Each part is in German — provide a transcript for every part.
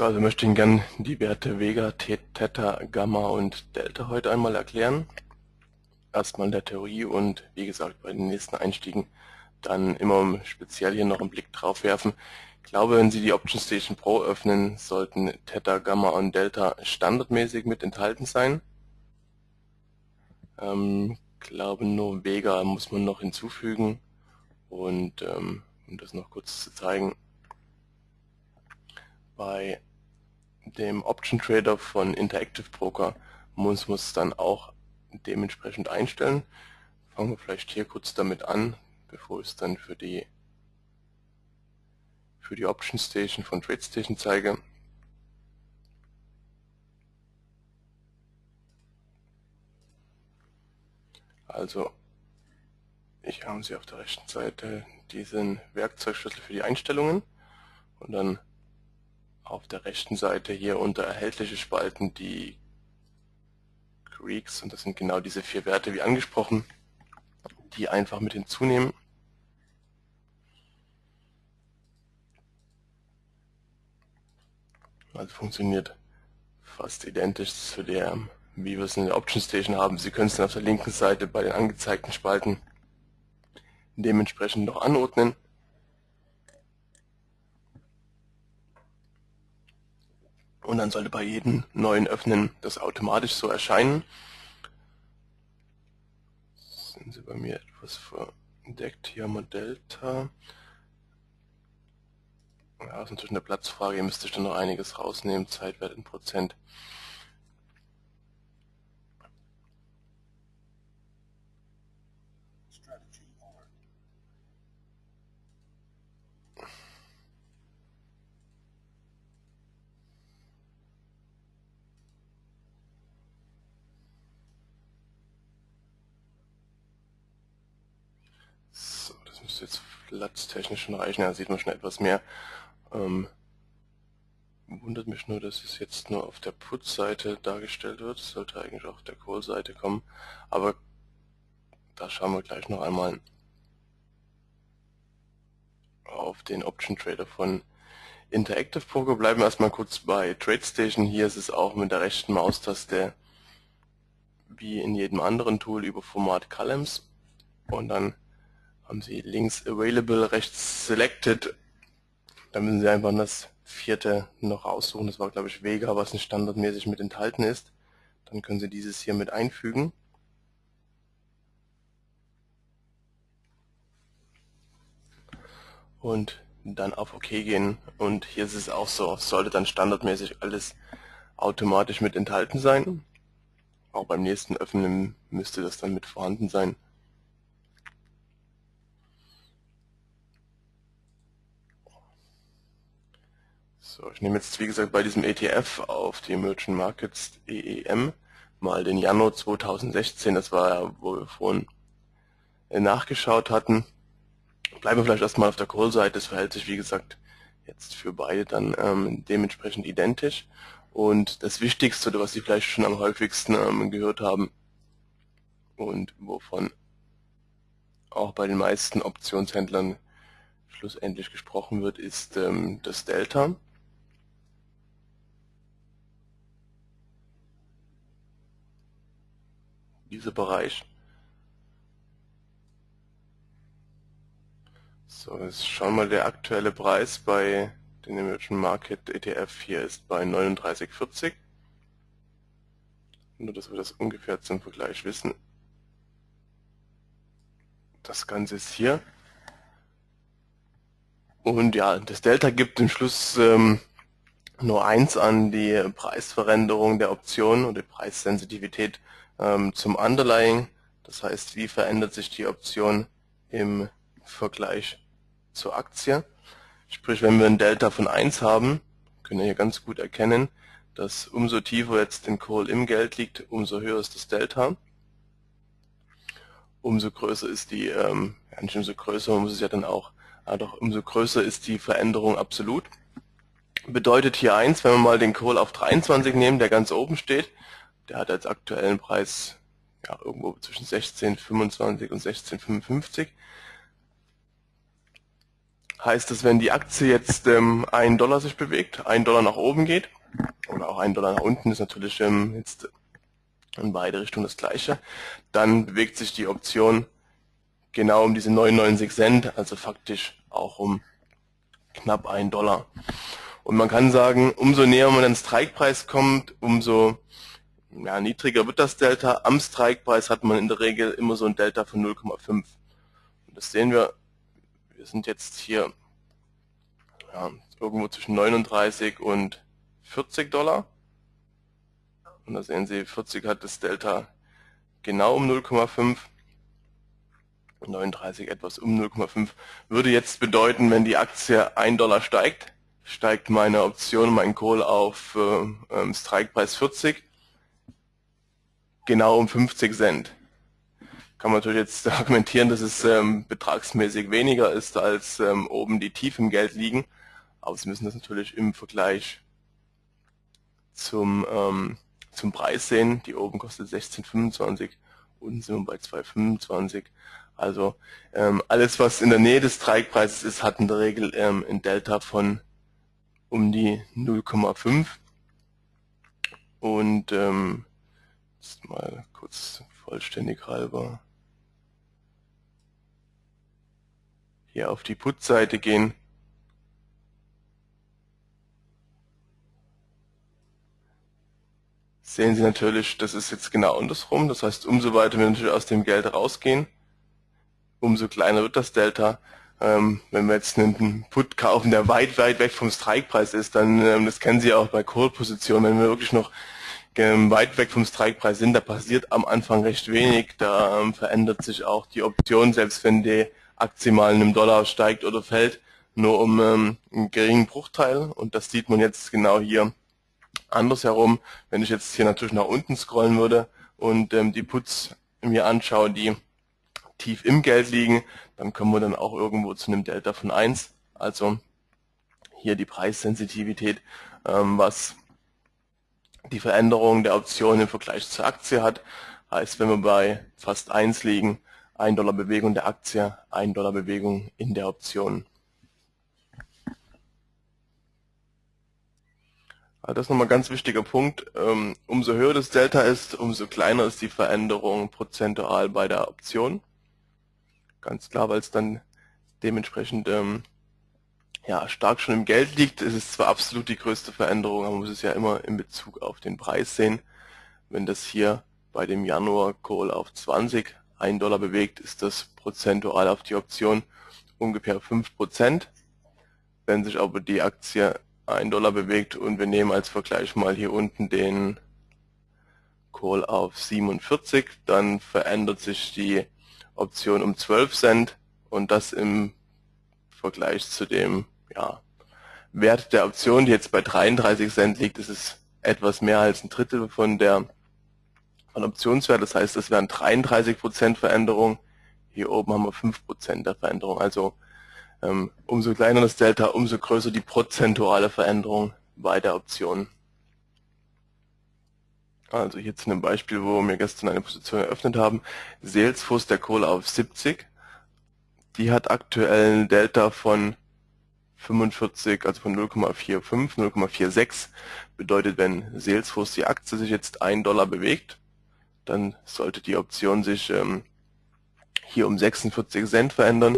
Also möchte ich Ihnen gerne die Werte Vega, Theta, Gamma und Delta heute einmal erklären. Erstmal in der Theorie und wie gesagt bei den nächsten Einstiegen dann immer speziell hier noch einen Blick drauf werfen. Ich glaube, wenn Sie die Option Station Pro öffnen, sollten Theta, Gamma und Delta standardmäßig mit enthalten sein. Ähm, glaube nur Vega muss man noch hinzufügen und ähm, um das noch kurz zu zeigen, bei dem Option Trader von Interactive Broker muss man es dann auch dementsprechend einstellen. Fangen wir vielleicht hier kurz damit an, bevor ich es dann für die für die Option Station von TradeStation zeige. Also ich habe Sie auf der rechten Seite diesen Werkzeugschlüssel für die Einstellungen und dann auf der rechten Seite hier unter erhältliche Spalten die Greeks und das sind genau diese vier Werte wie angesprochen, die einfach mit hinzunehmen. Also funktioniert fast identisch zu der, wie wir es in der Option Station haben. Sie können es dann auf der linken Seite bei den angezeigten Spalten dementsprechend noch anordnen. Und dann sollte bei jedem neuen Öffnen das automatisch so erscheinen. Sind Sie bei mir etwas verdeckt? Hier haben. Ja, das ist natürlich eine Platzfrage, hier müsste ich dann noch einiges rausnehmen, Zeitwert in Prozent. Müsste jetzt platztechnisch schon reichen, da sieht man schon etwas mehr. Ähm, wundert mich nur, dass es jetzt nur auf der Put-Seite dargestellt wird. Das sollte eigentlich auch auf der Call-Seite kommen. Aber da schauen wir gleich noch einmal auf den Option Trader von Interactive Poker. Bleiben wir erstmal kurz bei TradeStation. Hier ist es auch mit der rechten Maustaste wie in jedem anderen Tool über Format Columns und dann haben Sie links Available, rechts Selected. Da müssen Sie einfach das vierte noch aussuchen. Das war glaube ich Vega, was nicht standardmäßig mit enthalten ist. Dann können Sie dieses hier mit einfügen. Und dann auf OK gehen. Und hier ist es auch so, sollte dann standardmäßig alles automatisch mit enthalten sein. Auch beim nächsten Öffnen müsste das dann mit vorhanden sein. So, ich nehme jetzt wie gesagt bei diesem ETF auf die Emerging Markets EEM mal den Januar 2016, das war ja, wo wir vorhin äh, nachgeschaut hatten. Bleiben wir vielleicht erstmal auf der Call-Seite, das verhält sich wie gesagt jetzt für beide dann ähm, dementsprechend identisch. Und das Wichtigste, oder was Sie vielleicht schon am häufigsten ähm, gehört haben und wovon auch bei den meisten Optionshändlern schlussendlich gesprochen wird, ist ähm, das Delta. Dieser Bereich. So, jetzt schauen wir mal, der aktuelle Preis bei den Emerging Market ETF hier ist bei 39,40. Nur, dass wir das ungefähr zum Vergleich wissen. Das Ganze ist hier. Und ja, das Delta gibt im Schluss ähm, nur eins an die Preisveränderung der Option oder die Preissensitivität zum Underlying, das heißt, wie verändert sich die Option im Vergleich zur Aktie. Sprich, wenn wir ein Delta von 1 haben, können wir hier ganz gut erkennen, dass umso tiefer jetzt den Call im Geld liegt, umso höher ist das Delta. Umso größer ist die, ähm, ja nicht umso größer, muss es ja dann auch, ja doch umso größer ist die Veränderung absolut. Bedeutet hier eins, wenn wir mal den Call auf 23 nehmen, der ganz oben steht, der hat als aktuellen Preis ja, irgendwo zwischen 16,25 und 16,55. heißt das, wenn die Aktie jetzt ähm, 1 Dollar sich bewegt, 1 Dollar nach oben geht, oder auch 1 Dollar nach unten, ist natürlich ähm, jetzt in beide Richtungen das gleiche, dann bewegt sich die Option genau um diese 99 Cent, also faktisch auch um knapp 1 Dollar. Und man kann sagen, umso näher man an den Strikepreis kommt, umso ja, niedriger wird das Delta. Am Strikepreis hat man in der Regel immer so ein Delta von 0,5. Und das sehen wir, wir sind jetzt hier ja, irgendwo zwischen 39 und 40 Dollar. Und da sehen Sie, 40 hat das Delta genau um 0,5. 39 etwas um 0,5 würde jetzt bedeuten, wenn die Aktie 1 Dollar steigt, steigt meine Option, mein Call auf äh, ähm, Strikepreis 40 genau um 50 Cent. Kann man natürlich jetzt argumentieren, dass es ähm, betragsmäßig weniger ist, als ähm, oben die Tief im Geld liegen. Aber Sie müssen das natürlich im Vergleich zum, ähm, zum Preis sehen. Die oben kostet 16,25, unten sind wir bei 2,25. Also ähm, alles, was in der Nähe des Streikpreises ist, hat in der Regel ähm, ein Delta von um die 0,5. Und ähm, Jetzt mal kurz vollständig halber hier auf die Put-Seite gehen. Sehen Sie natürlich, das ist jetzt genau andersrum. Das heißt, umso weiter wir natürlich aus dem Geld rausgehen, umso kleiner wird das Delta. Ähm, wenn wir jetzt einen Put kaufen, der weit, weit weg vom Strikepreis ist, dann, ähm, das kennen Sie auch bei Call-Positionen, wenn wir wirklich noch weit weg vom Strikepreis sind, da passiert am Anfang recht wenig. Da ähm, verändert sich auch die Option, selbst wenn die Aktie mal in einem Dollar steigt oder fällt, nur um ähm, einen geringen Bruchteil. Und das sieht man jetzt genau hier andersherum. Wenn ich jetzt hier natürlich nach unten scrollen würde und ähm, die Puts mir anschaue, die tief im Geld liegen, dann kommen wir dann auch irgendwo zu einem Delta von 1. Also hier die Preissensitivität, ähm, was die Veränderung der Option im Vergleich zur Aktie hat. Heißt, wenn wir bei fast 1 liegen, 1 Dollar Bewegung der Aktie, 1 Dollar Bewegung in der Option. Das ist nochmal ein ganz wichtiger Punkt. Ähm, umso höher das Delta ist, umso kleiner ist die Veränderung prozentual bei der Option. Ganz klar, weil es dann dementsprechend ähm, ja, stark schon im Geld liegt. Es ist zwar absolut die größte Veränderung, aber man muss es ja immer in Bezug auf den Preis sehen. Wenn das hier bei dem Januar Call auf 20 1 Dollar bewegt, ist das prozentual auf die Option ungefähr 5%. Wenn sich aber die Aktie 1 Dollar bewegt und wir nehmen als Vergleich mal hier unten den Call auf 47, dann verändert sich die Option um 12 Cent und das im Vergleich zu dem ja, Wert der Option, die jetzt bei 33 Cent liegt, ist es etwas mehr als ein Drittel von der von Optionswert. Das heißt, das wären 33 Prozent Veränderung. Hier oben haben wir 5 Prozent der Veränderung. Also ähm, umso kleiner das Delta, umso größer die prozentuale Veränderung bei der Option. Also hier zu einem Beispiel, wo wir gestern eine Position eröffnet haben. Salesforce der Kohle auf 70. Die hat aktuell ein Delta von 45, also von 0,45, 0,46 bedeutet, wenn Salesforce die Aktie sich jetzt 1 Dollar bewegt, dann sollte die Option sich ähm, hier um 46 Cent verändern.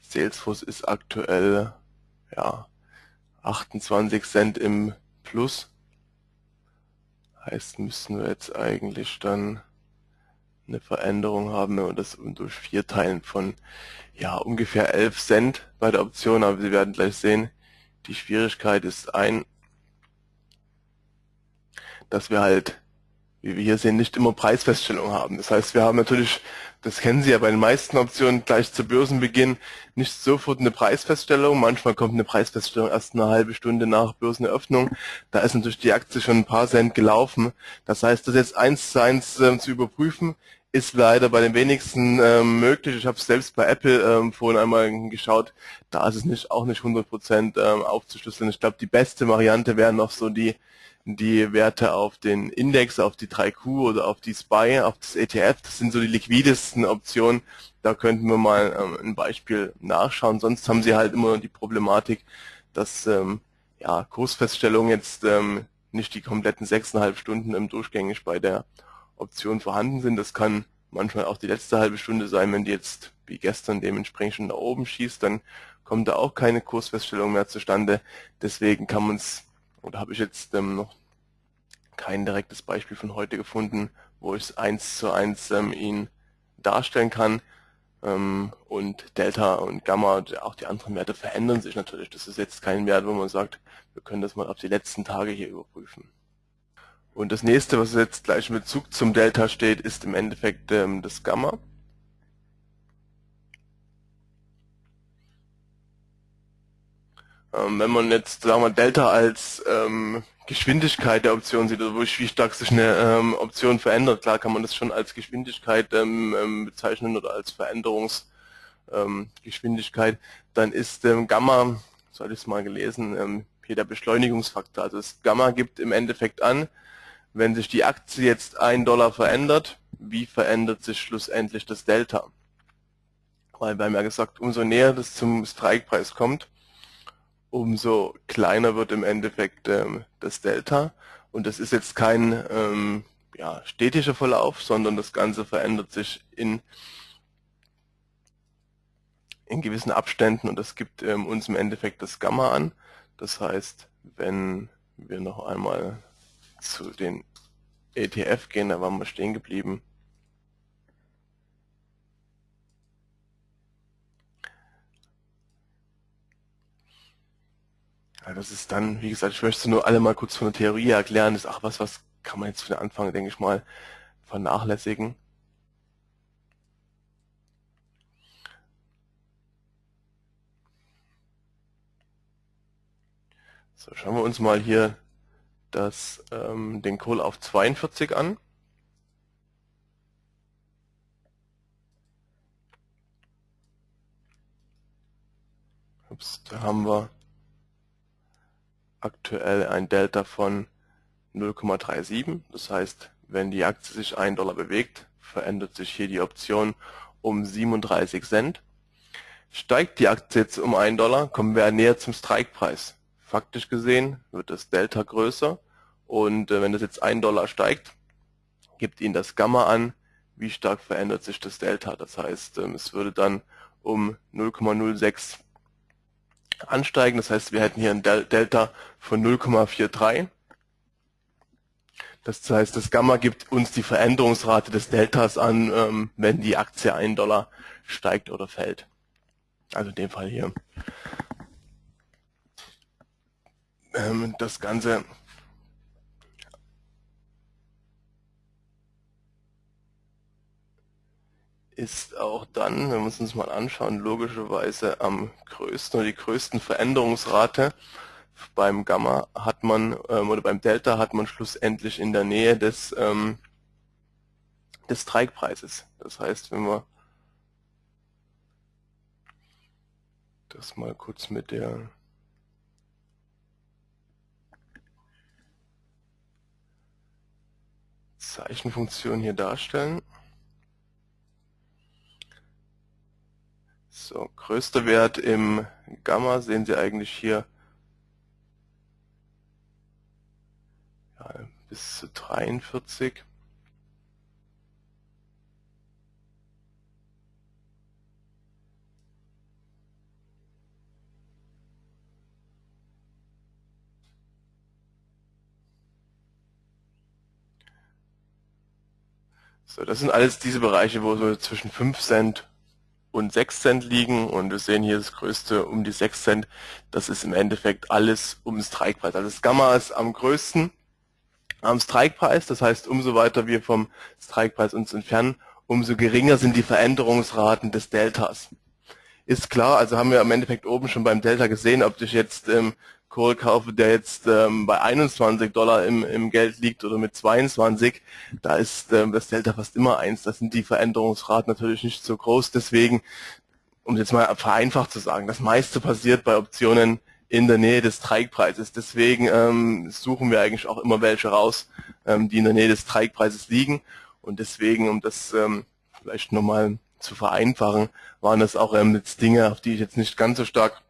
Salesforce ist aktuell ja 28 Cent im Plus. Heißt, müssen wir jetzt eigentlich dann eine Veränderung haben, wenn wir das durch vier teilen von ja ungefähr 11 Cent bei der Option, aber Sie werden gleich sehen, die Schwierigkeit ist ein, dass wir halt, wie wir hier sehen, nicht immer Preisfeststellung haben. Das heißt, wir haben natürlich, das kennen Sie ja bei den meisten Optionen, gleich zu Börsenbeginn nicht sofort eine Preisfeststellung. Manchmal kommt eine Preisfeststellung erst eine halbe Stunde nach Börseneröffnung. Da ist natürlich die Aktie schon ein paar Cent gelaufen. Das heißt, das jetzt eins zu eins äh, zu überprüfen, ist leider bei den wenigsten ähm, möglich. Ich habe selbst bei Apple ähm, vorhin einmal geschaut, da ist es nicht auch nicht 100% ähm, aufzuschlüsseln. Ich glaube, die beste Variante wäre noch so die die Werte auf den Index, auf die 3Q oder auf die SPY, auf das ETF. Das sind so die liquidesten Optionen. Da könnten wir mal ähm, ein Beispiel nachschauen. Sonst haben Sie halt immer die Problematik, dass ähm, ja, Kursfeststellungen jetzt ähm, nicht die kompletten 6,5 Stunden im durchgängig bei der Option vorhanden sind. Das kann manchmal auch die letzte halbe Stunde sein, wenn die jetzt wie gestern dementsprechend schon nach oben schießt, dann kommt da auch keine Kursfeststellung mehr zustande. Deswegen kann man es, oder habe ich jetzt ähm, noch kein direktes Beispiel von heute gefunden, wo ich es eins zu eins ähm, Ihnen darstellen kann. Ähm, und Delta und Gamma, auch die anderen Werte verändern sich natürlich. Das ist jetzt kein Wert, wo man sagt, wir können das mal auf die letzten Tage hier überprüfen. Und das nächste, was jetzt gleich mit Bezug zum Delta steht, ist im Endeffekt ähm, das Gamma. Ähm, wenn man jetzt, sagen wir, Delta als ähm, Geschwindigkeit der Option sieht, oder wie stark sich eine ähm, Option verändert, klar kann man das schon als Geschwindigkeit ähm, ähm bezeichnen oder als Veränderungsgeschwindigkeit, dann ist Gamma, so hatte ich es mal gelesen, hier der Beschleunigungsfaktor. Also das Gamma gibt im Endeffekt an, wenn sich die Aktie jetzt ein Dollar verändert, wie verändert sich schlussendlich das Delta? Weil wir haben ja gesagt, umso näher das zum Strikepreis kommt, umso kleiner wird im Endeffekt ähm, das Delta. Und das ist jetzt kein ähm, ja, stetischer Verlauf, sondern das Ganze verändert sich in, in gewissen Abständen und das gibt ähm, uns im Endeffekt das Gamma an. Das heißt, wenn wir noch einmal zu den ETF gehen, da waren wir stehen geblieben, das ist dann, wie gesagt, ich möchte nur alle mal kurz von der Theorie erklären. Das ist auch was, was kann man jetzt für den Anfang, denke ich mal, vernachlässigen. So, schauen wir uns mal hier das, ähm, den Kohl auf 42 an. Ups, da haben wir aktuell ein Delta von 0,37. Das heißt, wenn die Aktie sich 1 Dollar bewegt, verändert sich hier die Option um 37 Cent. Steigt die Aktie jetzt um 1 Dollar, kommen wir näher zum Strikepreis. Faktisch gesehen wird das Delta größer und äh, wenn das jetzt 1 Dollar steigt, gibt Ihnen das Gamma an, wie stark verändert sich das Delta. Das heißt, ähm, es würde dann um 0,06 ansteigen. Das heißt, wir hätten hier ein Delta von 0,43. Das heißt, das Gamma gibt uns die Veränderungsrate des Deltas an, ähm, wenn die Aktie 1 Dollar steigt oder fällt. Also in dem Fall hier. Ähm, das Ganze ist auch dann, wenn wir uns das mal anschauen, logischerweise am größten oder die größten Veränderungsrate. Beim Gamma hat man ähm, oder beim Delta hat man schlussendlich in der Nähe des ähm, des Streikpreises. Das heißt, wenn wir das mal kurz mit der Zeichenfunktion hier darstellen. So, größter Wert im Gamma sehen Sie eigentlich hier ja, bis zu 43. So, das sind alles diese Bereiche, wo so zwischen 5 Cent und 6 Cent liegen und wir sehen hier das größte um die 6 Cent. Das ist im Endeffekt alles um den Strikepreis. Also das Gamma ist am größten am Strikepreis, das heißt umso weiter wir vom Strikepreis uns entfernen, umso geringer sind die Veränderungsraten des Deltas. Ist klar, also haben wir im Endeffekt oben schon beim Delta gesehen, ob ich jetzt ähm, Kohl kaufe, der jetzt ähm, bei 21 Dollar im, im Geld liegt oder mit 22, da ist ähm, das Delta fast immer eins. Da sind die Veränderungsraten natürlich nicht so groß. Deswegen, um jetzt mal vereinfacht zu sagen, das meiste passiert bei Optionen in der Nähe des Streikpreises. Deswegen ähm, suchen wir eigentlich auch immer welche raus, ähm, die in der Nähe des Streikpreises liegen. Und deswegen, um das ähm, vielleicht nochmal zu vereinfachen, waren das auch ähm, jetzt Dinge, auf die ich jetzt nicht ganz so stark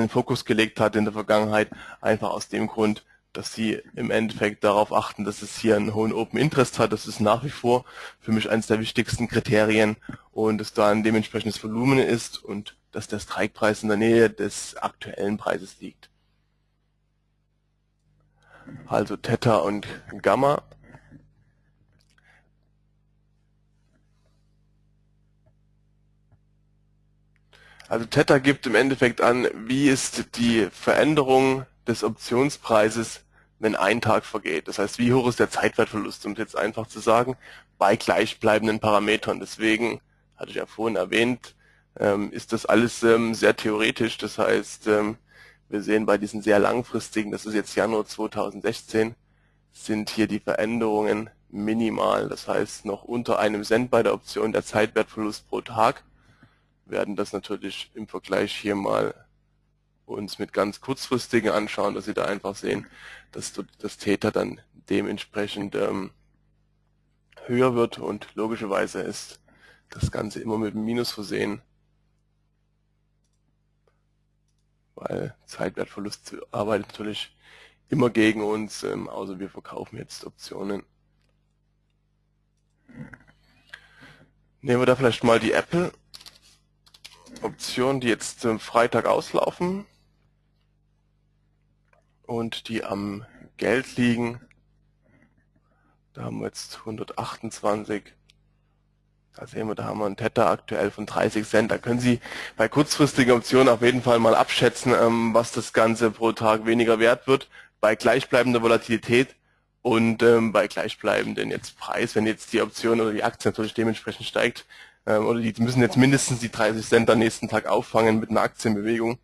den Fokus gelegt hatte in der Vergangenheit, einfach aus dem Grund, dass sie im Endeffekt darauf achten, dass es hier einen hohen Open Interest hat. Das ist nach wie vor für mich eines der wichtigsten Kriterien und dass da ein dementsprechendes Volumen ist und dass der Strikepreis in der Nähe des aktuellen Preises liegt. Also Theta und Gamma. Also Theta gibt im Endeffekt an, wie ist die Veränderung des Optionspreises, wenn ein Tag vergeht. Das heißt, wie hoch ist der Zeitwertverlust, um es jetzt einfach zu sagen, bei gleichbleibenden Parametern. Deswegen, hatte ich ja vorhin erwähnt, ähm, ist das alles ähm, sehr theoretisch. Das heißt, ähm, wir sehen bei diesen sehr langfristigen, das ist jetzt Januar 2016, sind hier die Veränderungen minimal. Das heißt, noch unter einem Cent bei der Option der Zeitwertverlust pro Tag werden das natürlich im Vergleich hier mal uns mit ganz kurzfristigen anschauen, dass Sie da einfach sehen, dass das Theta dann dementsprechend ähm, höher wird und logischerweise ist das Ganze immer mit einem Minus versehen, weil Zeitwertverlust arbeitet natürlich immer gegen uns, ähm, außer wir verkaufen jetzt Optionen. Nehmen wir da vielleicht mal die Apple Optionen, die jetzt ähm, Freitag auslaufen und die am Geld liegen. Da haben wir jetzt 128. Da sehen wir, da haben wir einen Tether aktuell von 30 Cent. Da können Sie bei kurzfristigen Optionen auf jeden Fall mal abschätzen, ähm, was das Ganze pro Tag weniger wert wird. Bei gleichbleibender Volatilität und ähm, bei gleichbleibenden jetzt Preis, wenn jetzt die Option oder die Aktie natürlich dementsprechend steigt, oder die müssen jetzt mindestens die 30 Cent am nächsten Tag auffangen mit einer Aktienbewegung,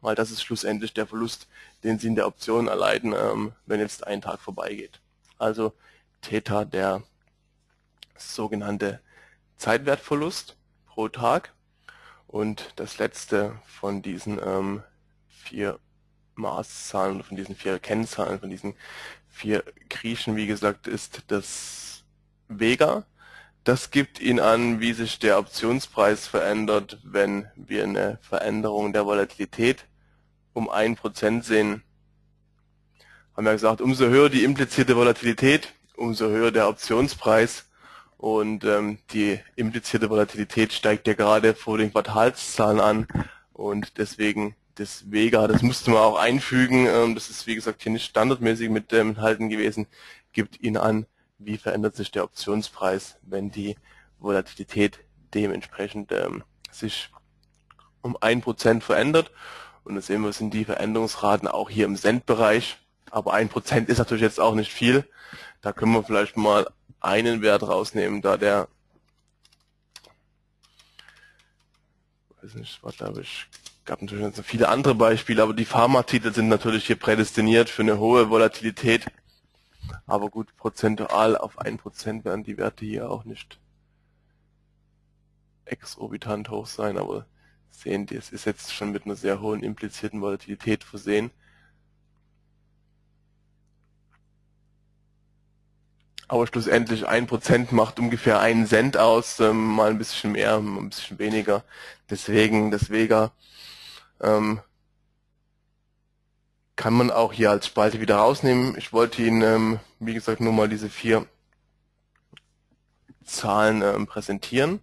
weil das ist schlussendlich der Verlust, den Sie in der Option erleiden, ähm, wenn jetzt ein Tag vorbeigeht. Also Theta der sogenannte Zeitwertverlust pro Tag und das letzte von diesen ähm, vier Maßzahlen, von diesen vier Kennzahlen, von diesen vier Griechen, wie gesagt, ist das Vega. Das gibt Ihnen an, wie sich der Optionspreis verändert, wenn wir eine Veränderung der Volatilität um 1% sehen. Haben wir gesagt, umso höher die implizierte Volatilität, umso höher der Optionspreis. Und ähm, die implizierte Volatilität steigt ja gerade vor den Quartalszahlen an. Und deswegen das Vega, das musste man auch einfügen, ähm, das ist wie gesagt hier nicht standardmäßig mit ähm, enthalten gewesen, gibt Ihnen an, wie verändert sich der Optionspreis, wenn die Volatilität dementsprechend ähm, sich um ein Prozent verändert. Und das sehen wir, sind die Veränderungsraten auch hier im Cent-Bereich. Aber ein Prozent ist natürlich jetzt auch nicht viel. Da können wir vielleicht mal einen Wert rausnehmen, da der, weiß nicht, was glaube ich, gab natürlich noch viele andere Beispiele, aber die Pharmatitel sind natürlich hier prädestiniert für eine hohe Volatilität. Aber gut, prozentual auf 1% werden die Werte hier auch nicht exorbitant hoch sein, aber sehen, das ist jetzt schon mit einer sehr hohen implizierten Volatilität versehen. Aber schlussendlich 1% macht ungefähr einen Cent aus, ähm, mal ein bisschen mehr, ein bisschen weniger. Deswegen das Vega ähm, kann man auch hier als Spalte wieder rausnehmen. Ich wollte Ihnen, ähm, wie gesagt, nur mal diese vier Zahlen ähm, präsentieren.